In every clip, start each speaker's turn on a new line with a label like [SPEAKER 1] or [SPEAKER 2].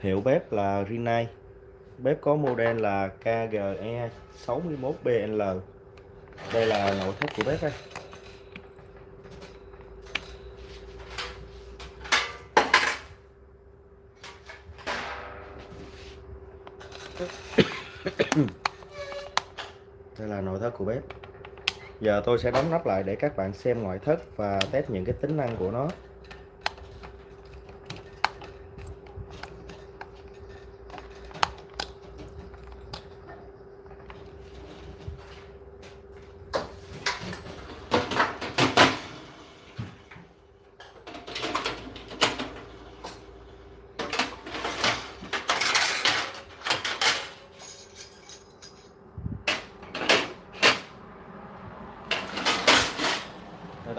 [SPEAKER 1] Hiệu bếp là Rinnai. Bếp có model là KGE 61BL. Đây là nội thất của bếp đây. Đây là nội thất của bếp. Giờ tôi sẽ đóng nắp lại để các bạn xem ngoại thất và test những cái tính năng của nó.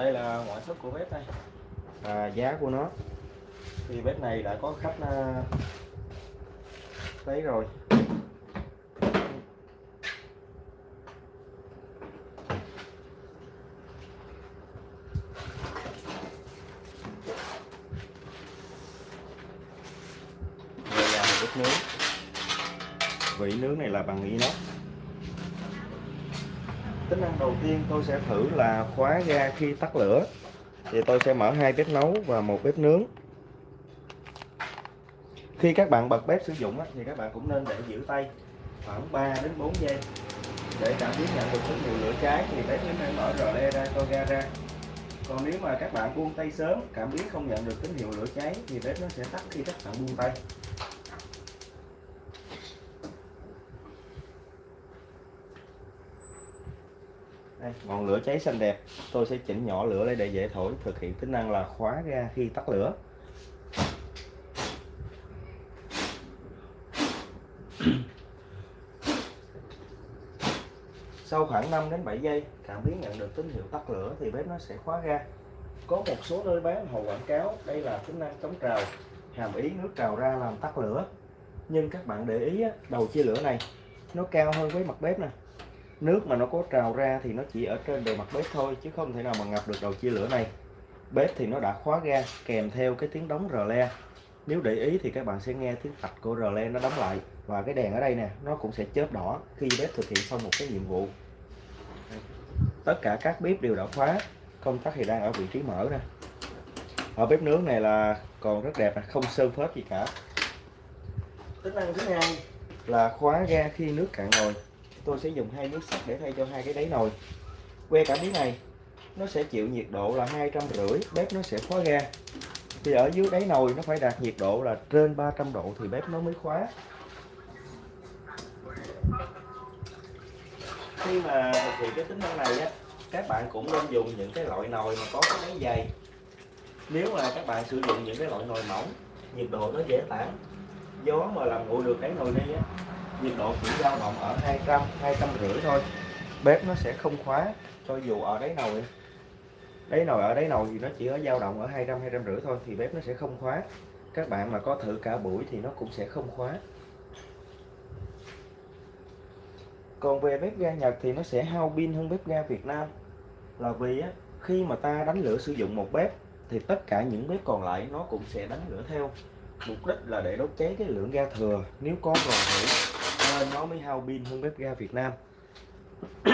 [SPEAKER 1] Đây là ngoại thất của bếp đây. Và giá của nó. Thì bếp này đã có khách à, lấy rồi. Đây là một bếp nướng. Vị nướng này là bằng inox tính năng đầu tiên tôi sẽ thử là khóa ga khi tắt lửa. Thì tôi sẽ mở hai bếp nấu và một bếp nướng. Khi các bạn bật bếp sử dụng thì các bạn cũng nên để giữ tay khoảng 3 đến 4 giây để cảm biến nhận được tín hiệu lửa cháy. Thì bếp mới nên mở rờ le ra, cho ga ra. Còn nếu mà các bạn buông tay sớm, cảm biến không nhận được tín hiệu lửa cháy, thì bếp nó sẽ tắt khi các bạn buông tay. Đây, ngọn lửa cháy xanh đẹp. Tôi sẽ chỉnh nhỏ lửa lại để dễ thổi thực hiện tính năng là khóa ga khi tắt lửa. Sau khoảng 5 đến 7 giây cảm biến nhận được tín hiệu tắt lửa thì bếp nó sẽ khóa ga. Có một số nơi bán hồ quảng cáo đây là tính năng chống trào hàm ý nước trào ra làm tắt lửa. Nhưng các bạn để ý đầu chia lửa này nó cao hơn với mặt bếp nè nước mà nó có trào ra thì nó chỉ ở trên bề mặt bếp thôi chứ không thể nào mà ngập được đầu chia lửa này. Bếp thì nó đã khóa ga kèm theo cái tiếng đóng rờ le. Nếu để ý thì các bạn sẽ nghe tiếng tạch của rờ le nó đóng lại. Và cái đèn ở đây nè nó cũng sẽ chớp đỏ khi bếp thực hiện xong một cái nhiệm vụ. Tất cả các bếp đều đã khóa công tắc thì đang ở vị trí mở nè. Ở bếp nướng này là còn rất đẹp không sơn phết gì cả. Tính năng thứ hai là khóa ga khi nước cạn nồi tôi sẽ dùng hai miếng sắt để thay cho hai cái đáy nồi. Que cảm biến này, nó sẽ chịu nhiệt độ là hai trăm rưỡi, bếp nó sẽ khóa ga. Thì ở dưới đáy nồi nó phải đạt nhiệt độ là trên 300 độ thì bếp nó mới khóa. Khi mà thực hiện cái tính năng này á, các bạn cũng nên dùng những cái loại nồi mà có cái đáy dày. Nếu mà các bạn sử dụng những cái loại nồi mỏng, nhiệt độ nó dễ tản. Gió mà làm nguội được đáy nồi đi á nhiệt độ chỉ dao động ở 200 200 rưỡi thôi. Bếp nó sẽ không khóa cho dù ở đáy nồi. Đáy nồi ở đáy nồi thì nó chỉ ở dao động ở 200 200 rưỡi thôi thì bếp nó sẽ không khóa. Các bạn mà có thử cả buổi thì nó cũng sẽ không khóa. Còn về bếp ga Nhật thì nó sẽ hao pin hơn bếp ga Việt Nam. Là vì á, khi mà ta đánh lửa sử dụng một bếp thì tất cả những bếp còn lại nó cũng sẽ đánh lửa theo. Mục đích là để đốt cháy cái lượng ga thừa. Nếu có còn thử nên nó mới hao pin hơn bếp ga Việt Nam.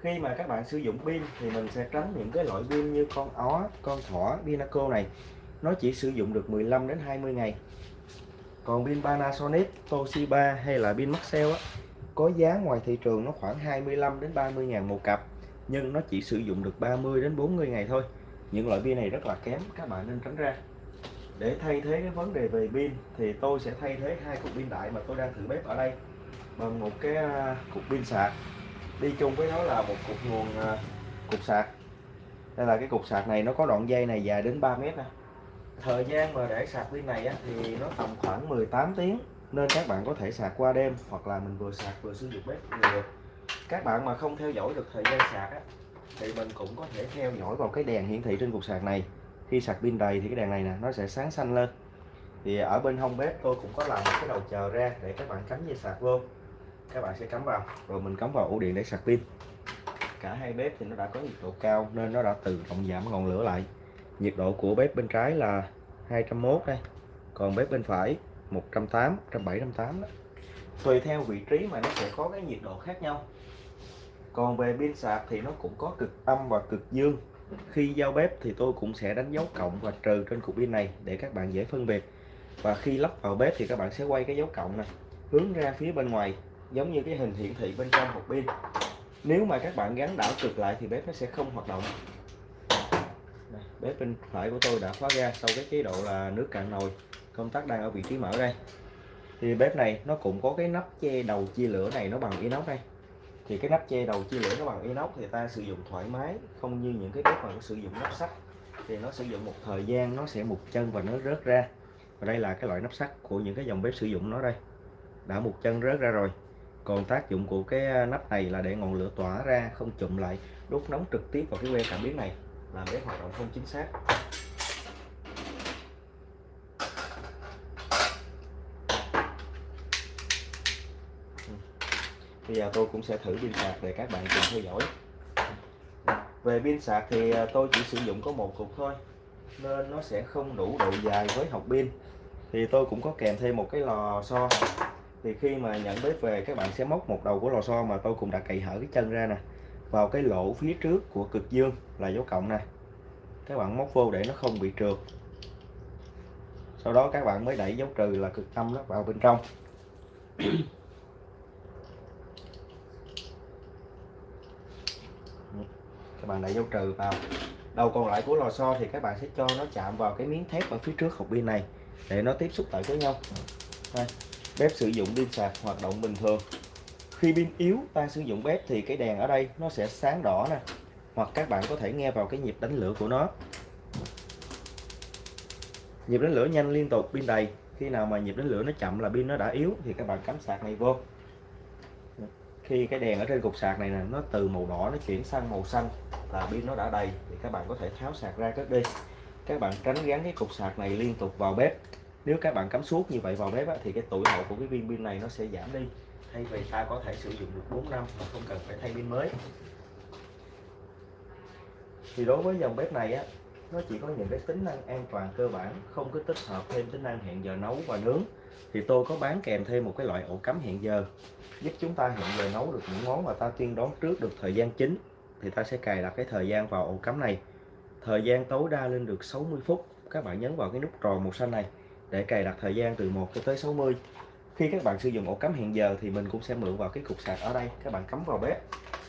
[SPEAKER 1] Khi mà các bạn sử dụng pin thì mình sẽ tránh những cái loại pin như con ó, con thỏ Vinaco này. Nó chỉ sử dụng được 15 đến 20 ngày. Còn pin Panasonic, Toshiba hay là pin Maxell á, có giá ngoài thị trường nó khoảng 25 đến 30 ngàn một cặp, nhưng nó chỉ sử dụng được 30 đến 40 ngày thôi. Những loại pin này rất là kém, các bạn nên tránh ra. Để thay thế cái vấn đề về pin thì tôi sẽ thay thế hai cục pin đại mà tôi đang thử bếp ở đây bằng một cái à, cục pin sạc. Đi chung với nó là một cục nguồn à, cục sạc. Đây là cái cục sạc này nó có đoạn dây này dài đến 3 mét nè. Thời gian mà để sạc pin này á, thì nó tầm khoảng 18 tiếng. Nên các bạn có thể sạc qua đêm hoặc là mình vừa sạc vừa sử dụng bếp được. Các bạn mà không theo dõi được thời gian sạc á, thì mình cũng có thể theo dõi vào cái đèn hiển thị trên cục sạc này. Khi sạc pin đầy thì cái đèn này nè nó sẽ sáng xanh lên. Thì ở bên hông bếp tôi cũng có làm một cái đầu chờ ra để các bạn cắm dây sạc vô các bạn sẽ cắm vào. Rồi mình cắm vào ổ điện để sạc pin. Cả hai bếp thì nó đã có nhiệt độ cao nên nó đã tự động giảm ngọn lửa lại. Nhiệt độ của bếp bên trái là 201 đây, còn bếp bên phải 180 170 180 đó. Tùy theo vị trí mà nó sẽ có cái nhiệt độ khác nhau. Còn về pin sạc thì nó cũng có cực âm và cực dương. Khi giao bếp thì tôi cũng sẽ đánh dấu cộng và trừ trên cục pin này để các bạn dễ phân biệt. Và khi lắp vào bếp thì các bạn sẽ quay cái dấu cộng này, hướng ra phía bên ngoài giống như cái hình hiển thị bên trong hộp pin. Nếu mà các bạn gắn đảo cực lại thì bếp nó sẽ không hoạt động. Đây, bếp bên phải của tôi đã khóa ra sau cái chế độ là nước cạn nồi. Công tắc đang ở vị trí mở đây. Thì bếp này nó cũng có cái nắp che đầu chia lửa này nó bằng inox đây. Thì cái nắp che đầu chia lửa nó bằng inox thì ta sử dụng thoải mái không như những cái bếp mà nó sử dụng nắp sắt. Thì nó sử dụng một thời gian nó sẽ mục chân và nó rớt ra. Và đây là cái loại nắp sắt của những cái dòng bếp sử dụng nó đây. Đã một chân rớt ra rồi còn tác dụng của cái à, nắp này là để ngọn lửa tỏa ra, không chụm lại đốt nóng trực tiếp vào cái que cảm biến này. Làm bếp hoạt động không chính xác. Bây giờ tôi cũng sẽ thử pin sạc để các bạn cùng theo dõi. Về pin sạc thì à, tôi chỉ sử dụng có một cục thôi, nên nó sẽ không đủ độ dài với học pin. Thì tôi cũng có kèm thêm một cái lò xo thì khi mà nhận bếp về, các bạn sẽ móc một đầu của lò xo mà tôi cũng đã cậy hở cái chân ra nè, vào cái lỗ phía trước của cực dương là dấu cộng này các bạn móc vô để nó không bị trượt. Sau đó các bạn mới đẩy dấu trừ là cực âm nó vào bên trong. Các bạn đẩy dấu trừ vào. Đầu còn lại của lò xo thì các bạn sẽ cho nó chạm vào cái miếng thép ở phía trước hộp pin này, để nó tiếp xúc lại với nhau. Đây bếp sử dụng pin sạc hoạt động bình thường. Khi pin yếu, ta sử dụng bếp thì cái đèn ở đây nó sẽ sáng đỏ nè, hoặc các bạn có thể nghe vào cái nhịp đánh lửa của nó. Nhịp đánh lửa nhanh liên tục pin đầy. Khi nào mà nhịp đánh lửa nó chậm là pin nó đã yếu thì các bạn cắm sạc này vô. Khi cái đèn ở trên cục sạc này nè, nó từ màu đỏ nó chuyển sang màu xanh là pin nó đã đầy thì các bạn có thể tháo sạc ra cất đi. Các bạn tránh gắn cái cục sạc này liên tục vào bếp nếu các bạn cắm suốt như vậy vào bếp á, thì cái tuổi thọ của cái viên pin này nó sẽ giảm đi. Thay vì ta có thể sử dụng được 4 năm mà không cần phải thay pin mới. Thì đối với dòng bếp này á nó chỉ có những cái tính năng an toàn cơ bản không có tích hợp thêm tính năng hẹn giờ nấu và nướng. Thì tôi có bán kèm thêm một cái loại ổ cắm hẹn giờ giúp chúng ta hẹn giờ nấu được những món mà ta tiên đoán trước được thời gian chính. Thì ta sẽ cài đặt cái thời gian vào ổ cắm này. Thời gian tối đa lên được 60 phút. Các bạn nhấn vào cái nút tròn màu xanh này để cài đặt thời gian từ 1 cho tới 60 khi các bạn sử dụng ổ cắm hẹn giờ thì mình cũng sẽ mượn vào cái cục sạc ở đây. Các bạn cắm vào bếp,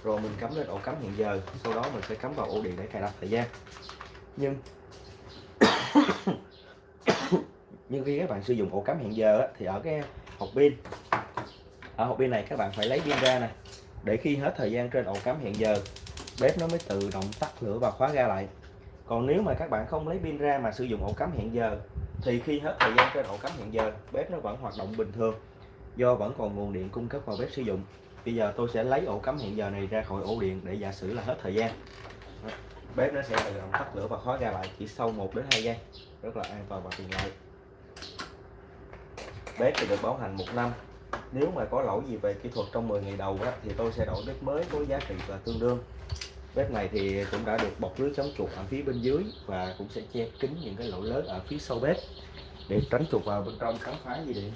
[SPEAKER 1] rồi mình cắm lên ổ cắm hẹn giờ. Sau đó mình sẽ cắm vào ổ điện để cài đặt thời gian. Nhưng nhưng khi các bạn sử dụng ổ cắm hẹn giờ thì ở cái hộp pin, ở hộp pin này các bạn phải lấy pin ra nè. Để khi hết thời gian trên ổ cắm hẹn giờ, bếp nó mới tự động tắt lửa và khóa ga lại. Còn nếu mà các bạn không lấy pin ra mà sử dụng ổ cắm hẹn giờ thì khi hết thời gian chế độ cắm hẹn giờ bếp nó vẫn hoạt động bình thường do vẫn còn nguồn điện cung cấp vào bếp sử dụng. Bây giờ tôi sẽ lấy ổ cắm hẹn giờ này ra khỏi ổ điện để giả sử là hết thời gian. Bếp nó sẽ tự động tắt lửa và khóa ra lại chỉ sau 1 đến 2 giây rất là an toàn và tiện lợi. Bếp thì được bảo hành một năm. Nếu mà có lỗi gì về kỹ thuật trong 10 ngày đầu á, thì tôi sẽ đổi bếp mới có giá trị là tương đương bếp này thì cũng đã được bọc lưới chống chuột ở phía bên dưới và cũng sẽ che kín những cái lỗ lớn ở phía sau bếp để tránh chuột vào bên trong khám phá gì điện.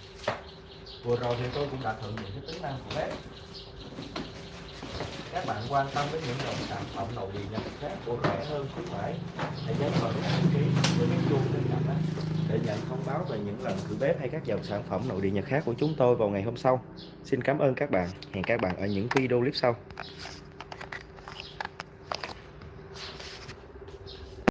[SPEAKER 1] Vừa rồi thì tôi cũng đã thử những cái tính năng của bếp. Các bạn quan tâm đến những dòng sản phẩm nội địa nhật khác của rẻ hơn khuyến mãi hãy nhấn vào nút đăng ký với cái chuông bên cạnh đó để nhận thông báo về những lần thử bếp hay các dòng sản phẩm nội địa nhật khác của chúng tôi vào ngày hôm sau. Xin cảm ơn các bạn. Hẹn các bạn ở những video clip sau.